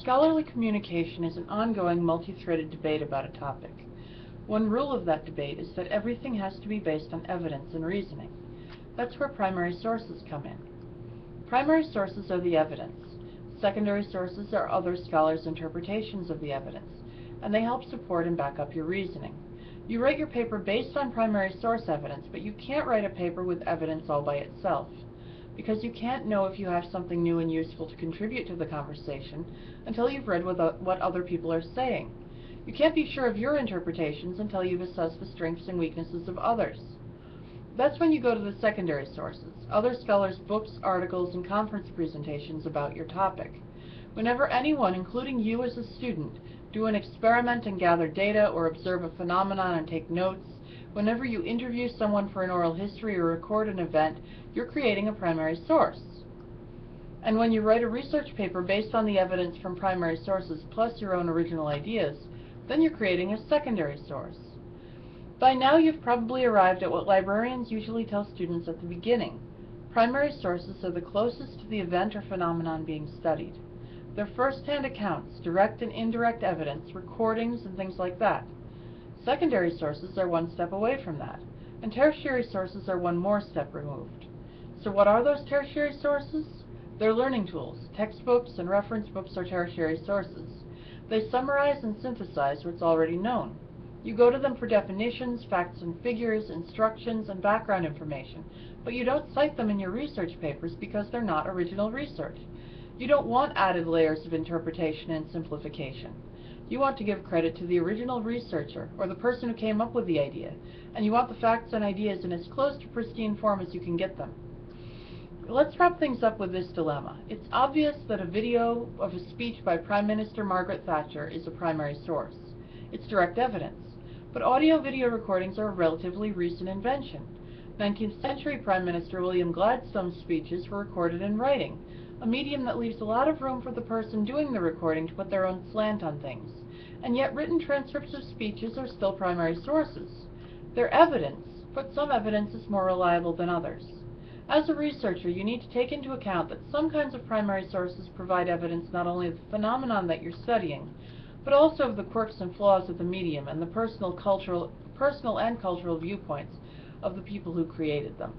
Scholarly communication is an ongoing multi-threaded debate about a topic. One rule of that debate is that everything has to be based on evidence and reasoning. That's where primary sources come in. Primary sources are the evidence. Secondary sources are other scholars' interpretations of the evidence, and they help support and back up your reasoning. You write your paper based on primary source evidence, but you can't write a paper with evidence all by itself because you can't know if you have something new and useful to contribute to the conversation until you've read what other people are saying. You can't be sure of your interpretations until you've assessed the strengths and weaknesses of others. That's when you go to the secondary sources, other scholars' books, articles, and conference presentations about your topic. Whenever anyone, including you as a student, do an experiment and gather data or observe a phenomenon and take notes, whenever you interview someone for an oral history or record an event, you're creating a primary source. And when you write a research paper based on the evidence from primary sources plus your own original ideas, then you're creating a secondary source. By now you've probably arrived at what librarians usually tell students at the beginning. Primary sources are the closest to the event or phenomenon being studied. They're first-hand accounts, direct and indirect evidence, recordings, and things like that. Secondary sources are one step away from that, and tertiary sources are one more step removed. So what are those tertiary sources? They're learning tools. Textbooks and reference books are tertiary sources. They summarize and synthesize what's already known. You go to them for definitions, facts and figures, instructions, and background information, but you don't cite them in your research papers because they're not original research. You don't want added layers of interpretation and simplification. You want to give credit to the original researcher, or the person who came up with the idea, and you want the facts and ideas in as close to pristine form as you can get them. Let's wrap things up with this dilemma. It's obvious that a video of a speech by Prime Minister Margaret Thatcher is a primary source. It's direct evidence. But audio-video recordings are a relatively recent invention. 19th century Prime Minister William Gladstone's speeches were recorded in writing, a medium that leaves a lot of room for the person doing the recording to put their own slant on things. And yet written transcripts of speeches are still primary sources. They're evidence, but some evidence is more reliable than others. As a researcher, you need to take into account that some kinds of primary sources provide evidence not only of the phenomenon that you're studying, but also of the quirks and flaws of the medium and the personal, cultural, personal and cultural viewpoints of the people who created them.